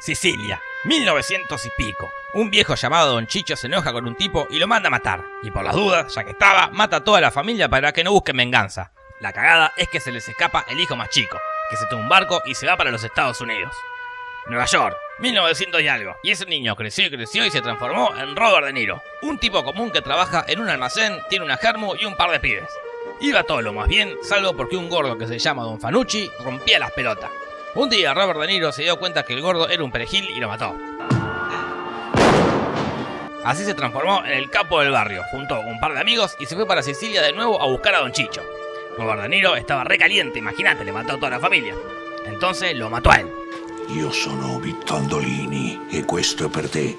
Sicilia, 1900 y pico. Un viejo llamado Don Chicho se enoja con un tipo y lo manda a matar. Y por las dudas, ya que estaba, mata a toda la familia para que no busquen venganza. La cagada es que se les escapa el hijo más chico, que se toma un barco y se va para los Estados Unidos. Nueva York, 1900 y algo. Y ese niño creció y creció y se transformó en Robert De Niro. Un tipo común que trabaja en un almacén, tiene una germu y un par de pibes. Iba todo lo más bien, salvo porque un gordo que se llama Don Fanucci rompía las pelotas. Un día Robert De Niro se dio cuenta que el gordo era un perejil y lo mató. Así se transformó en el capo del barrio, juntó un par de amigos y se fue para Sicilia de nuevo a buscar a Don Chicho. Robert De Niro estaba recaliente, imagínate, le mató a toda la familia. Entonces lo mató a él. Io sono Vitto Andolini e questo è per te.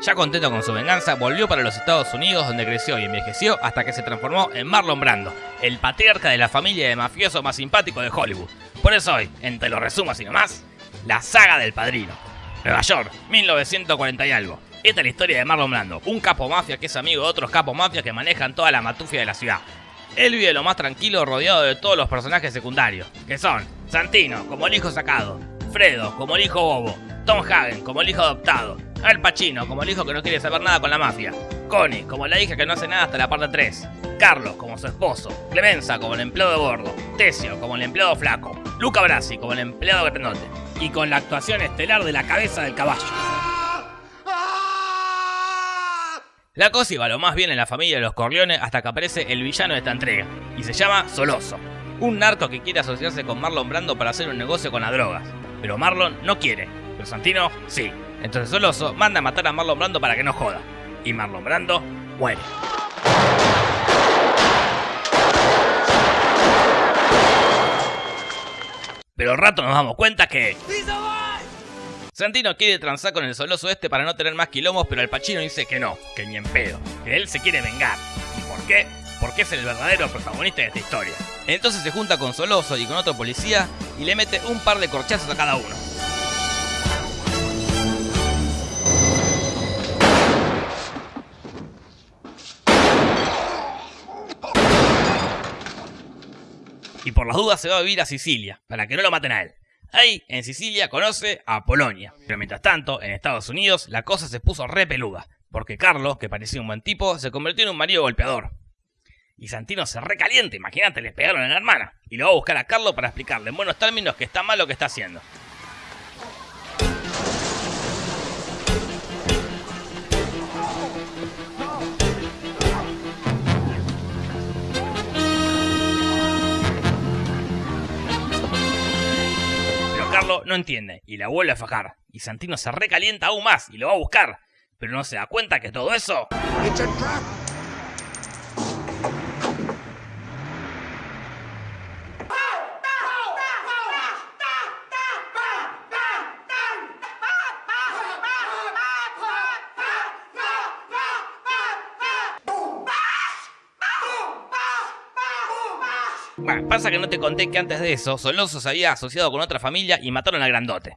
Ya contento con su venganza, volvió para los Estados Unidos donde creció y envejeció hasta que se transformó en Marlon Brando, el patriarca de la familia de mafioso más simpático de Hollywood. Por eso hoy, en Te lo resumo así nomás, la saga del padrino. Nueva York, 1940 y algo. Esta es la historia de Marlon Brando, un capo mafia que es amigo de otros capos mafias que manejan toda la matufia de la ciudad. Él vive lo más tranquilo rodeado de todos los personajes secundarios, que son Santino como el hijo sacado, Fredo como el hijo bobo, Tom Hagen como el hijo adoptado, Al Pacino como el hijo que no quiere saber nada con la mafia, Connie como la hija que no hace nada hasta la parte 3, Carlos como su esposo, Clemenza como el empleado de bordo, Tesio como el empleado flaco, Luca Brasi como el empleado grandote, y con la actuación estelar de la cabeza del caballo. La cosa iba lo más bien en la familia de los Corleones hasta que aparece el villano de esta entrega, y se llama Soloso, un narco que quiere asociarse con Marlon Brando para hacer un negocio con las drogas. Pero Marlon no quiere, pero Santino sí. Entonces Soloso manda a matar a Marlon Brando para que no joda, y Marlon Brando muere. Pero al rato nos damos cuenta que... Santino quiere transar con el soloso este para no tener más quilombos, pero el Pachino dice que no, que ni en pedo, que él se quiere vengar. ¿Y por qué? Porque es el verdadero protagonista de esta historia. Entonces se junta con Soloso y con otro policía y le mete un par de corchazos a cada uno. Y por las dudas se va a vivir a Sicilia, para que no lo maten a él. Ahí, en Sicilia, conoce a Polonia. Pero mientras tanto, en Estados Unidos, la cosa se puso re peluda. Porque Carlos, que parecía un buen tipo, se convirtió en un marido golpeador. Y Santino se recalienta, imagínate, le pegaron a la hermana. Y lo va a buscar a Carlos para explicarle en buenos términos que está mal lo que está haciendo. No entiende y la vuelve a fajar. Y Santino se recalienta aún más y lo va a buscar. Pero no se da cuenta que todo eso It's a trap! Bueno, pasa que no te conté que antes de eso, Soloso se había asociado con otra familia y mataron al grandote.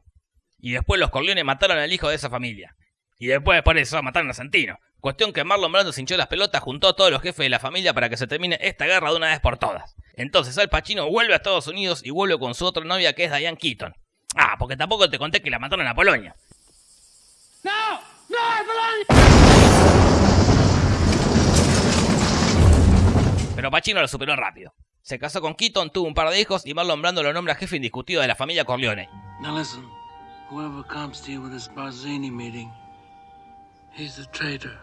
Y después los Corleones mataron al hijo de esa familia. Y después por eso mataron a Santino. Cuestión que Marlon Brando se hinchó las pelotas, juntó a todos los jefes de la familia para que se termine esta guerra de una vez por todas. Entonces Al Pacino vuelve a Estados Unidos y vuelve con su otra novia que es Diane Keaton. Ah, porque tampoco te conté que la mataron a Polonia. Pero Pacino lo superó rápido. Se casó con Keaton, tuvo un par de hijos y Marlon Brando lo nombra jefe indiscutido de la familia Corleone. Now listen, whoever comes to you with this Barzini meeting, he's a traitor.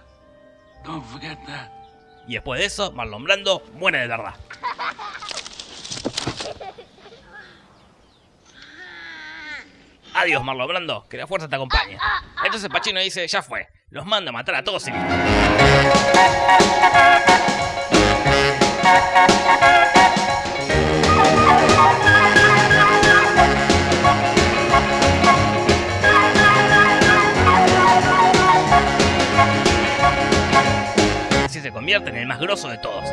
Don't forget that. Y después de eso, Marlon Brando muere de verdad. Adiós, Marlon Brando, que la fuerza te acompañe. Entonces Pacino dice, ya fue, los mando a matar a todos y en el más grosso de todos.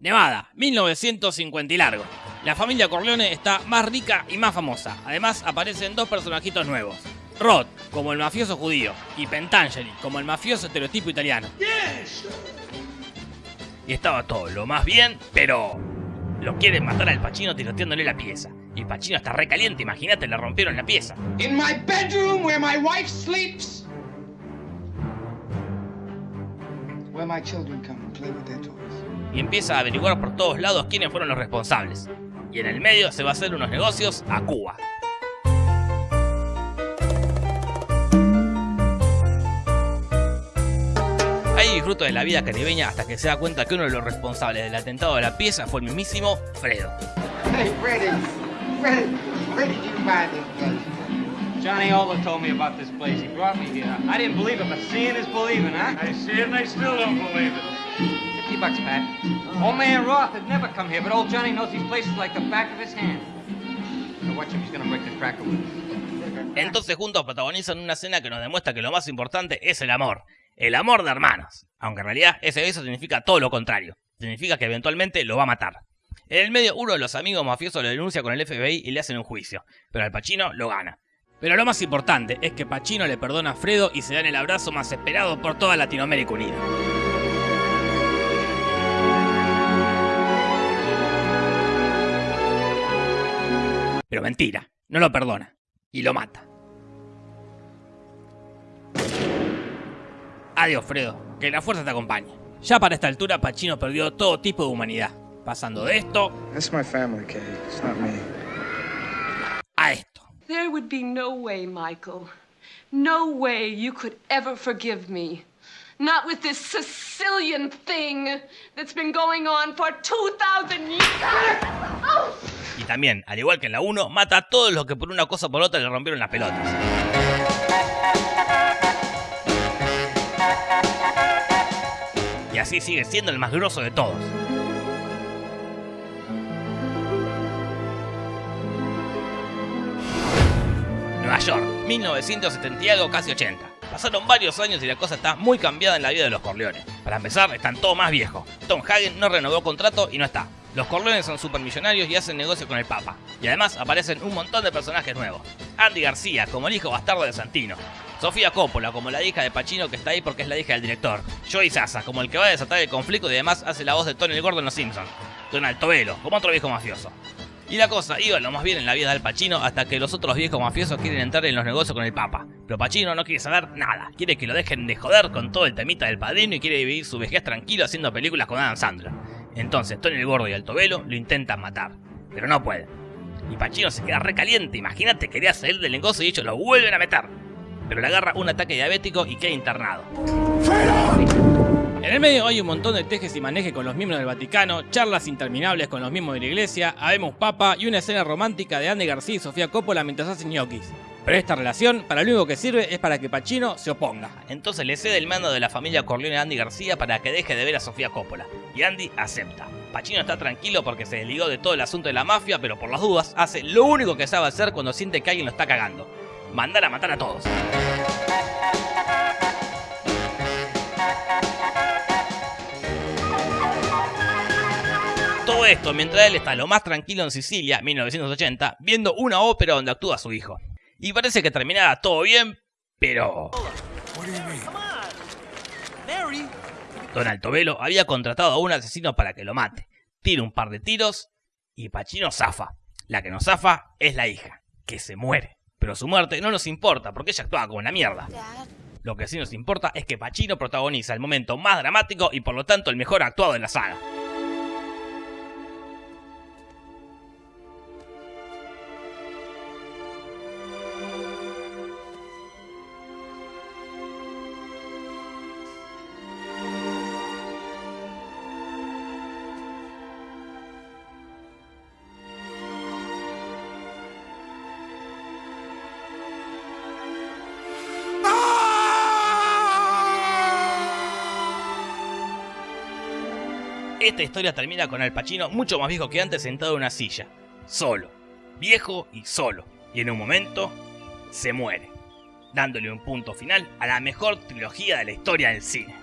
Nevada, 1950 y largo. La familia Corleone está más rica y más famosa. Además aparecen dos personajitos nuevos. Rod, como el mafioso judío, y Pentangeli, como el mafioso estereotipo italiano. Y estaba todo lo más bien, pero lo quieren matar al Pachino tiroteándole la pieza. Y Pachino está recaliente, imagínate, le rompieron la pieza. In my bedroom where my wife sleeps. Where my children come and play with their toys. Y empieza a averiguar por todos lados quiénes fueron los responsables. Y en el medio se va a hacer unos negocios a Cuba. Ahí disfruto de la vida caribeña hasta que se da cuenta que uno de los responsables del atentado de la pieza fue el mismísimo Fredo. Hey, Freddie. Freddie, where did you find this place? Johnny Oliver told me about this place. He brought me here. I didn't believe it, but seeing is believing, huh? I see it and I still don't believe it. 50 bucks, Pat. Old man Roth had never come here, but old Johnny knows these places like the back of his hand. Now watch him, he's gonna break the cracker with us. Entonces juntos protagonizan una escena que nos demuestra que lo más importante es el amor. El amor de hermanos. Aunque en realidad ese beso significa todo lo contrario. Significa que eventualmente lo va a matar. En el medio uno de los amigos mafiosos lo denuncia con el FBI y le hacen un juicio. Pero al Pacino lo gana. Pero lo más importante es que Pacino le perdona a Fredo y se dan el abrazo más esperado por toda Latinoamérica unida. Pero mentira, no lo perdona y lo mata. Adiós, Fredo, que la fuerza te acompañe. Ya para esta altura, Pacino perdió todo tipo de humanidad, pasando de esto That's my family, Kay. It's not me. a esto. There would be no way, Michael. No way you could ever forgive me. Not with this Sicilian thing that's been going on for 2,000 years. Oh! Y también, al igual que en la 1, mata a todos los que por una cosa o por otra le rompieron las pelotas. Y así sigue siendo el más grosso de todos. Nueva York, 1970 y algo, casi 80. Pasaron varios años y la cosa está muy cambiada en la vida de los Corleones. Para empezar, están todos más viejos. Tom Hagen no renovó contrato y no está. Los Corleones son supermillonarios y hacen negocio con el Papa. Y además aparecen un montón de personajes nuevos. Andy García, como el hijo bastardo de Santino. Sofía Coppola, como la hija de Pacino que está ahí porque es la hija del director. Joey Sasa, como el que va a desatar el conflicto y además hace la voz de Tony el Gordo en Los Simpsons. Donald Tobelo, como otro viejo mafioso. Y la cosa iba lo más bien en la vida del Pacino hasta que los otros viejos mafiosos quieren entrar en los negocios con el Papa. Pero Pacino no quiere saber nada, quiere que lo dejen de joder con todo el temita del padrino y quiere vivir su vejez tranquilo haciendo películas con Adam Sandler. Entonces Tony el Gordo y Altobelo lo intentan matar, pero no pueden. Y Pacino se queda recaliente, imagínate, quería salir del negocio y ellos lo vuelven a meter. Pero le agarra un ataque diabético y queda internado. En el medio hay un montón de tejes y manejes con los miembros del Vaticano, charlas interminables con los miembros de la iglesia, habemos papa y una escena romántica de Andy García y Sofía Coppola mientras hacen ñoquis. Pero esta relación, para lo único que sirve es para que Pacino se oponga. Entonces le cede el mando de la familia Corleone a Andy García para que deje de ver a Sofía Coppola. Y Andy acepta. Pacino está tranquilo porque se desligó de todo el asunto de la mafia, pero por las dudas hace lo único que sabe hacer cuando siente que alguien lo está cagando. Mandar a matar a todos. Todo esto mientras él está lo más tranquilo en Sicilia, 1980, viendo una ópera donde actúa su hijo. Y parece que terminaba todo bien, pero... Don Altobelo había contratado a un asesino para que lo mate. Tira un par de tiros y Pachino zafa. La que no zafa es la hija, que se muere. Pero su muerte no nos importa porque ella actuaba como una mierda. Lo que sí nos importa es que Pacino protagoniza el momento más dramático y por lo tanto el mejor actuado de la saga. Esta historia termina con Al Pacino mucho más viejo que antes sentado en una silla, solo, viejo y solo, y en un momento se muere, dándole un punto final a la mejor trilogía de la historia del cine.